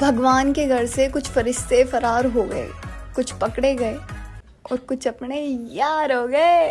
भगवान के घर से कुछ फरिश्ते फरार हो गए, कुछ पकड़े गए और कुछ अपने यार हो गए।